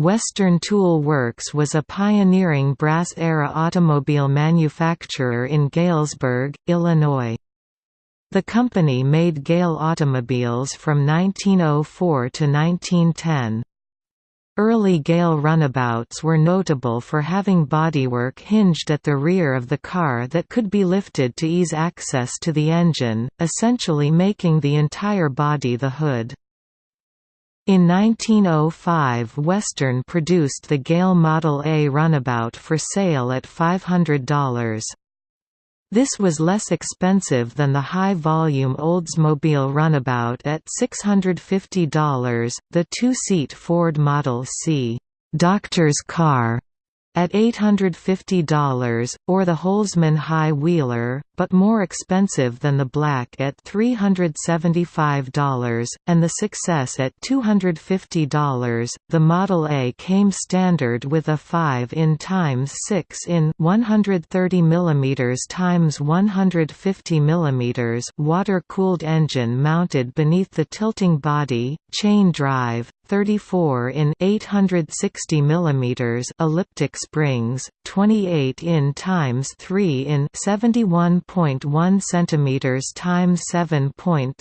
Western Tool Works was a pioneering brass-era automobile manufacturer in Galesburg, Illinois. The company made Gale automobiles from 1904 to 1910. Early Gale runabouts were notable for having bodywork hinged at the rear of the car that could be lifted to ease access to the engine, essentially making the entire body the hood. In 1905 Western produced the Gale Model A runabout for sale at $500. This was less expensive than the high-volume Oldsmobile runabout at $650. The two-seat Ford Model C, "'Doctor's Car' at $850, or the Holsman High Wheeler, but more expensive than the black at $375, and the Success at $250. The Model A came standard with a 5 in times 6 in 130 mm times 150 mm water-cooled engine mounted beneath the tilting body, chain drive, 34 in 860 mm elliptic springs, 28 in times 3 in 71.1 cm times 7.6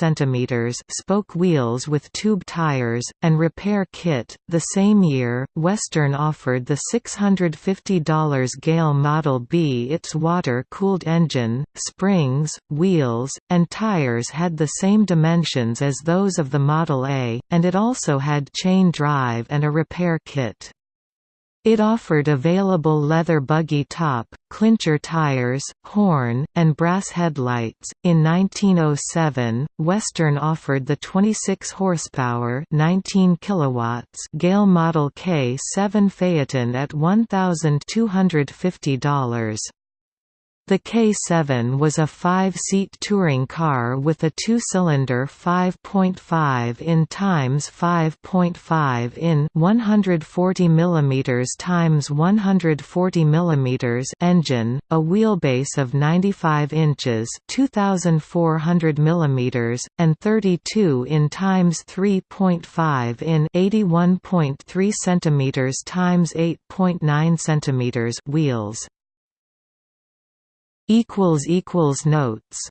cm spoke wheels with tube tires and repair kit. The same year, Western offered the $650 Gale Model B. Its water-cooled engine, springs, wheels, and tires had the same dimensions as those of the Model A, and it also had chain drive and a repair kit. It offered available leather buggy top, clincher tires, horn, and brass headlights. In 1907, Western offered the 26 horsepower, 19 kilowatts Gale Model K7 Phaeton at $1,250. The K7 was a five-seat touring car with a two-cylinder 5.5 in times 5.5 in 140 mm times 140 mm engine, a wheelbase of 95 inches 2400 mm, and 32 in times 3.5 in 81.3 cm times 8.9 cm wheels equals equals notes